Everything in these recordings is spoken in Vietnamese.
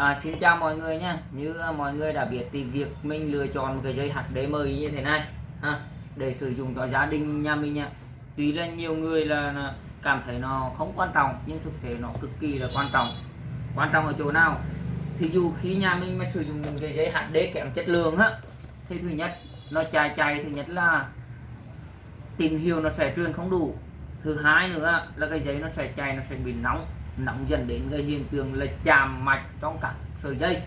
À, xin chào mọi người nha như à, mọi người đã biết thì việc mình lựa chọn một cái dây hạt đế mới như thế này ha, để sử dụng cho gia đình nhà mình nha tuy là nhiều người là, cảm thấy nó không quan trọng nhưng thực tế nó cực kỳ là quan trọng. Quan trọng ở chỗ nào? Thì dù khi nhà mình mà sử dụng cái dây hạt đế kém chất lượng á thì thứ nhất nó chạy chạy thứ nhất là tín hiệu nó sẽ truyền không đủ. Thứ hai nữa là cái giấy nó sẽ chạy nó sẽ bị nóng nóng dần đến cái hiện tượng là chạm mạch trong các sợi dây.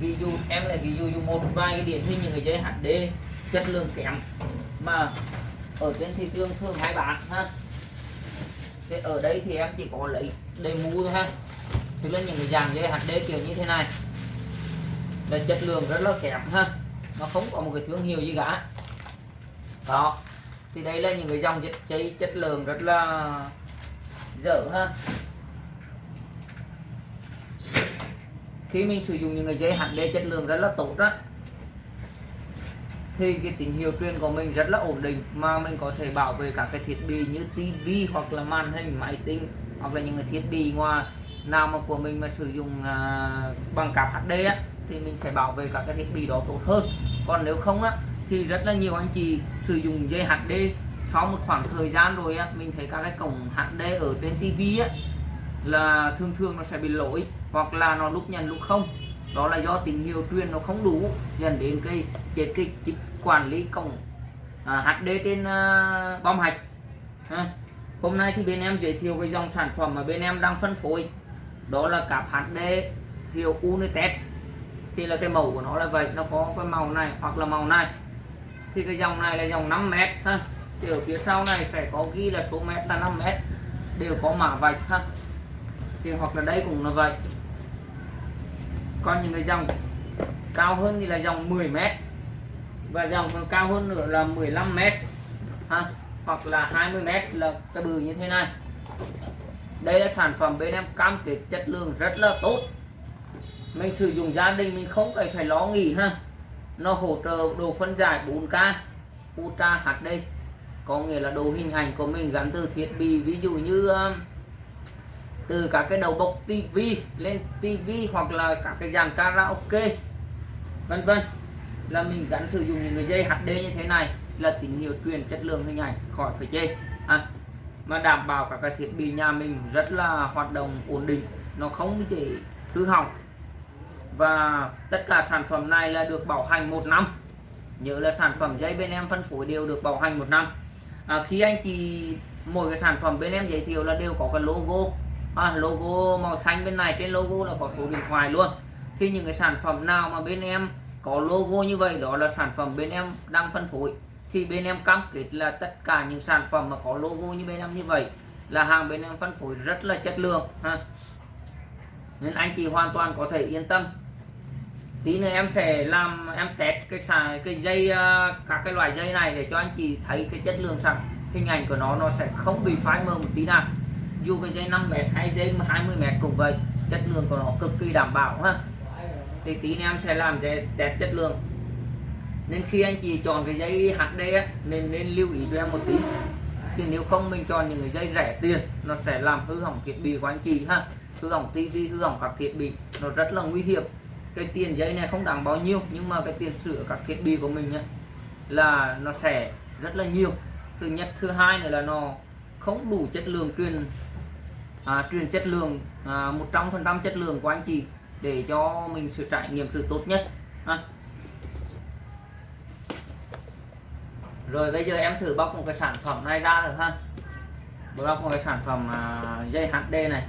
Ví dụ, em là ví dụ dùng một vài cái điển hình những cái dây HD chất lượng kém, mà ở trên thị trường thường hai bán, ha. Thế ở đây thì em chỉ có lấy đầy mũ thôi, ha. Thì là những cái dàn dây HD kiểu như thế này, là chất lượng rất là kém, ha. Nó không có một cái thương hiệu gì cả. Đó. Thì đây là những cái dòng dây chất lượng rất là dở ha. Khi mình sử dụng những cái dây HD chất lượng rất là tốt đó thì cái tín hiệu truyền của mình rất là ổn định mà mình có thể bảo vệ các cái thiết bị như tivi hoặc là màn hình máy tính hoặc là những cái thiết bị ngoài nào mà của mình mà sử dụng à, bằng cáp HD á, thì mình sẽ bảo vệ các cái thiết bị đó tốt hơn. Còn nếu không á thì rất là nhiều anh chị sử dụng dây HD sau một khoảng thời gian rồi á mình thấy các cái cổng HD ở trên tivi á là thường thường nó sẽ bị lỗi hoặc là nó lúc nhận lúc không. Đó là do tín hiệu truyền nó không đủ dẫn đến cái chết cái chip quản lý cổng à, HD trên uh, bom hạch. À. hôm nay thì bên em giới thiệu cái dòng sản phẩm mà bên em đang phân phối. Đó là cặp HD hiệu Unitex thì là cái màu của nó là vậy nó có cái màu này hoặc là màu này. Thì cái dòng này là dòng 5 mét ha. Thì ở phía sau này sẽ có ghi là số mét là 5 mét. Đều có mã vạch ha thì hoặc là đây cũng là vậy. Còn những cái dòng cao hơn thì là dòng 10 mét và dòng cao hơn nữa là 15 mét, ha? Hoặc là 20 mét là cái bự như thế này. Đây là sản phẩm bên em cam kết chất lượng rất là tốt. Mình sử dụng gia đình mình không cần phải lo nghỉ ha? Nó hỗ trợ đồ phân giải 4K Ultra HD có nghĩa là đồ hình ảnh của mình gắn từ thiết bị, ví dụ như um, từ các cái đầu bọc tivi lên tivi hoặc là các cái dàn karaoke vân vân. Là mình gắn sử dụng những cái dây HD như thế này là tín hiệu truyền chất lượng hình ảnh khỏi phải chê. À, mà đảm bảo các cái thiết bị nhà mình rất là hoạt động ổn định nó không chỉ hư hỏng. Và tất cả sản phẩm này là được bảo hành một năm. Nhớ là sản phẩm dây bên em phân phối đều được bảo hành một năm. À, khi anh chị mỗi cái sản phẩm bên em giới thiệu là đều có cái logo à, logo màu xanh bên này trên logo là có số điện thoại luôn. Thì những cái sản phẩm nào mà bên em có logo như vậy đó là sản phẩm bên em đang phân phối. Thì bên em cam kết là tất cả những sản phẩm mà có logo như bên em như vậy là hàng bên em phân phối rất là chất lượng ha. Nên anh chị hoàn toàn có thể yên tâm. Tí nữa em sẽ làm em test cái xài cái dây à, các cái loại dây này để cho anh chị thấy cái chất lượng sản hình ảnh của nó nó sẽ không bị phai mờ một tí nào dù cái dây 5 mét hay dây 20 mét cũng vậy chất lượng của nó cực kỳ đảm bảo ha. Thì tí nữa em sẽ làm cái test chất lượng. Nên khi anh chị chọn cái dây HD á, nên nên lưu ý cho em một tí. Thì nếu không mình chọn những cái dây rẻ tiền nó sẽ làm hư hỏng thiết bị của anh chị ha. Hư hỏng tivi hư hỏng các thiết bị nó rất là nguy hiểm. Cái tiền dây này không đáng bao nhiêu nhưng mà cái tiền sửa các thiết bị của mình ấy, là nó sẽ rất là nhiều. Thứ nhất thứ hai nữa là nó không đủ chất lượng truyền à, truyền chất lượng à, một trăm phần trăm chất lượng của anh chị để cho mình sự trải nghiệm sự tốt nhất. Ha. rồi bây giờ em thử bóc một cái sản phẩm này ra được ha. Bóc một cái sản phẩm à, dây HD này.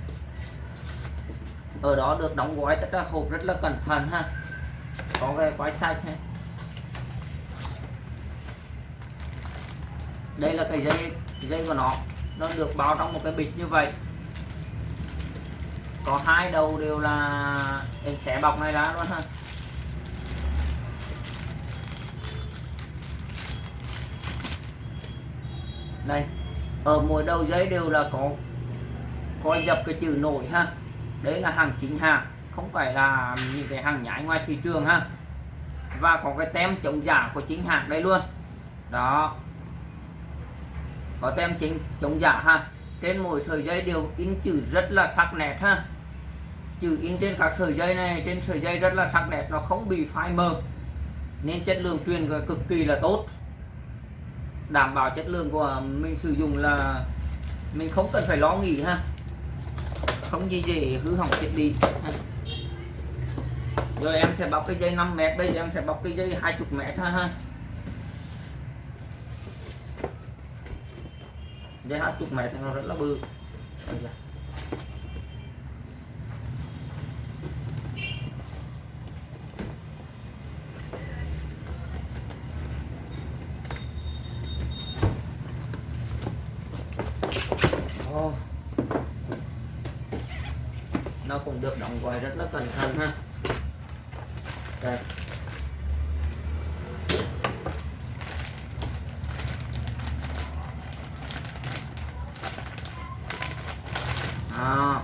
Ở đó được đóng gói tất cả hộp rất là cẩn thận ha. Có cái quái sạch này. Đây là cái dây dây của nó. Nó được bao trong một cái bịch như vậy có hai đầu đều là em sẽ bọc này ra luôn. Ha đây, ở mỗi đầu dây đều là có có dập cái chữ nổi ha. Đấy là hàng chính hàng không phải là những cái hàng nhái ngoài thị trường ha. Và có cái tem chống giả của chính hãng đây luôn. Đó. Có tem chính chống giả ha. Trên mỗi sợi dây đều in chữ rất là sắc nét ha chữ in trên các sợi dây này, trên sợi dây rất là sắc đẹp, nó không bị phai mờ. Nên chất lượng truyền cực kỳ là tốt. Đảm bảo chất lượng của mình sử dụng là mình không cần phải lo nghĩ ha. Không gì dễ hư hỏng thiết bị ha. rồi em sẽ bọc cái dây 5 mét, bây giờ em sẽ bọc cái dây 20 mét ha ha. Dây 20 mét thì nó rất là bự. Cũng được đóng gói rất là cẩn thận ha. Đây. À.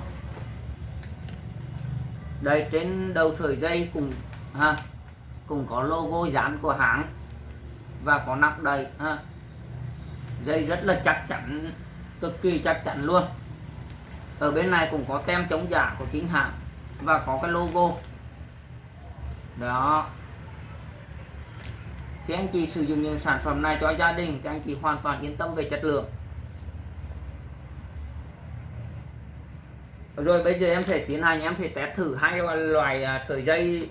đây, trên đầu sợi dây cùng ha cùng có logo dán của hãng và có nắp đầy ha. Dây rất là chắc chắn, cực kỳ chắc chắn luôn ở bên này cũng có tem chống giả của chính hãng và có cái logo. Đó. Khi anh chị sử dụng những sản phẩm này cho gia đình thì anh chị hoàn toàn yên tâm về chất lượng. Rồi bây giờ em sẽ tiến hành, em sẽ test thử hai loại à, sợi dây.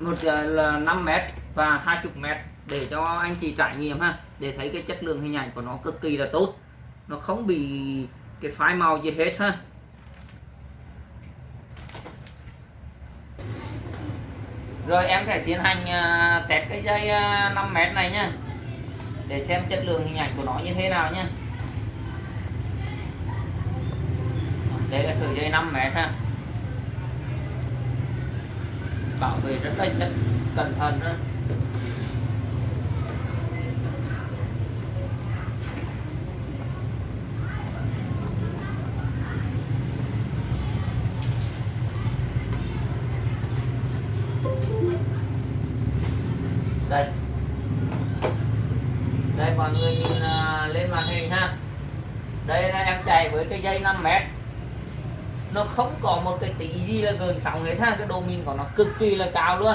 Một à, là 5 mét và 20 mét để cho anh chị trải nghiệm ha. Để thấy cái chất lượng hình ảnh của nó cực kỳ là tốt. Nó không bị cái phái màu gì hết ha? Rồi em sẽ tiến hành uh, test cái dây à, uh, 5 mét này nhá. Để xem chất lượng hình ảnh của nó như thế nào nhá. Đây là sợi dây 5 mét ha. Bảo vệ rất là chất cẩn thận đó. Người nhìn uh, à, lên màn hình ha. Đây là em chạy với cái dây 5 mét. Nó không có một cái tí gì là gần sóng hết ha cái độ min của nó cực kỳ là cao luôn.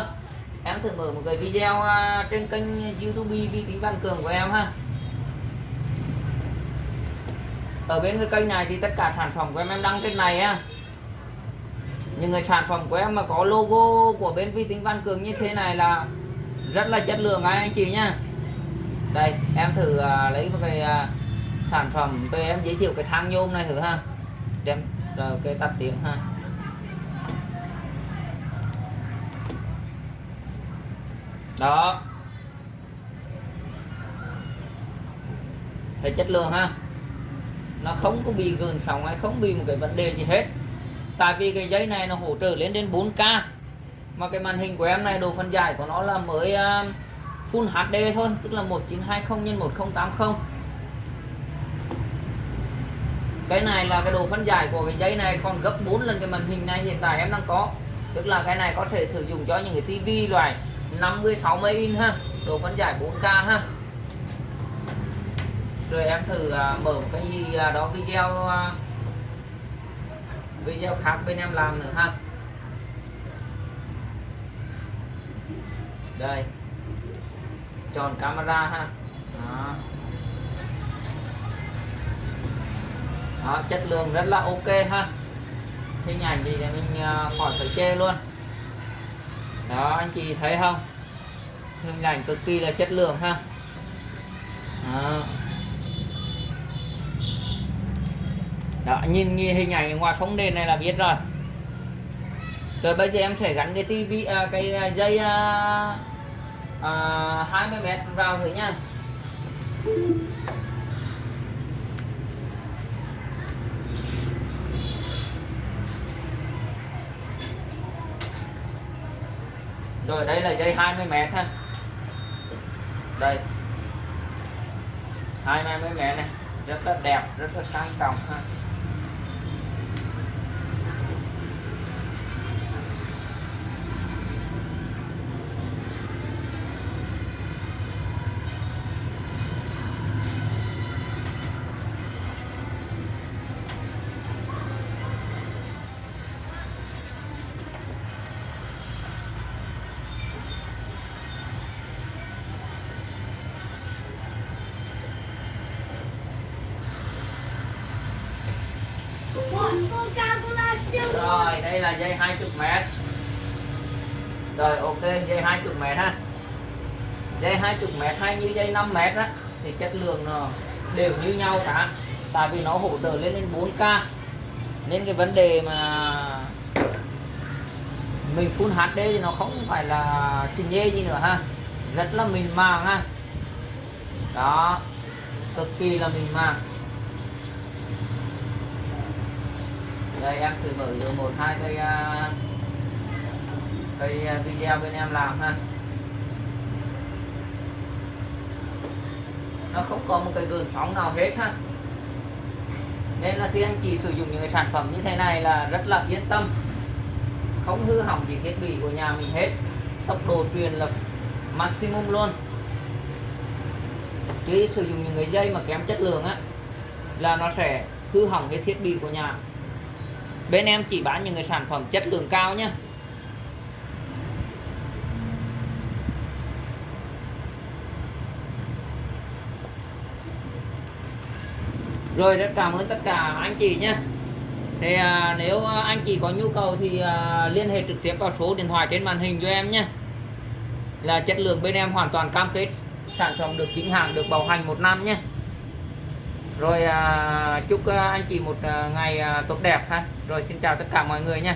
Em thử mở một cái video uh, trên kênh youtube vi tính văn cường của em ha. Ở bên cái kênh này thì tất cả sản phẩm của em em đăng trên này á. Những cái sản phẩm của em mà có logo của bên vi tính văn cường như thế này là rất là chất lượng anh chị nha đây em thử uh, lấy một cái uh, sản phẩm về em giới thiệu cái thang nhôm này thử ha. Em rồi ờ, cái tắt tiếng ha. Đó. Thấy chất lượng ha. Nó không có bị gần sóng hay không bị một cái vấn đề gì hết. Tại vì cái giấy này nó hỗ trợ lên đến 4K mà cái màn hình của em này độ phân giải của nó là mới uh, Full HD thôi tức là 1920 x 1080 cái này là cái độ phân giải của cái dây này còn gấp 4 lần cái màn hình này hiện tại em đang có. Tức là cái này có thể sử dụng cho những cái tivi loại 50 60 inch ha độ phân giải 4K ha. Rồi em thử uh, mở một cái gì đó video uh, video khác bên em làm nữa ha. Đây tròn camera ha. Đó. đó chất lượng rất là ok ha. Hình ảnh thì mình ờ, khỏi phải chê luôn. Đó anh chị thấy không? Hình ảnh cực kỳ là chất lượng ha. Đó. đó nhìn, nhìn hình ảnh ngoài phóng đèn này là biết rồi. Rồi bây giờ em sẽ gắn cái tivi à, cái à, dây à, à, 20 mét vào thử nha. Rồi đây là dây 20 mét ha. Đây. 20 mét này rất là đẹp rất là sang trọng ha. Đây là dây 20 m rồi, ok, dây 20 m ha. Dây 20 m hay như dây 5 m á, thì chất lượng nó đều như nhau cả. Tại vì nó hỗ trợ lên đến 4K nên cái vấn đề mà mình full HD thì nó không phải là xì nhê gì nữa ha. Rất là mình màng ha. Đó, cực kỳ là mình màng. Đây, em thử mở được một, hai cây à, cây à, video bên em làm ha. Nó không có một cái gợn sóng nào hết ha. Nên là khi anh chị sử dụng những cái sản phẩm như thế này là rất là yên tâm. Không hư hỏng gì thiết bị của nhà mình hết. Tốc độ truyền là maximum luôn. Chứ sử dụng những cái dây mà kém chất lượng á, là nó sẽ hư hỏng cái thiết bị của nhà bên em chỉ bán những cái sản phẩm chất lượng cao nhé rồi rất cảm ơn tất cả anh chị nhé thì à, nếu anh chị có nhu cầu thì à, liên hệ trực tiếp vào số điện thoại trên màn hình cho em nhé là chất lượng bên em hoàn toàn cam kết sản phẩm được chính hàng được bảo hành một năm nhé rồi à, chúc à, anh chị một à, ngày à, tốt đẹp ha. Rồi xin chào tất cả mọi người nha.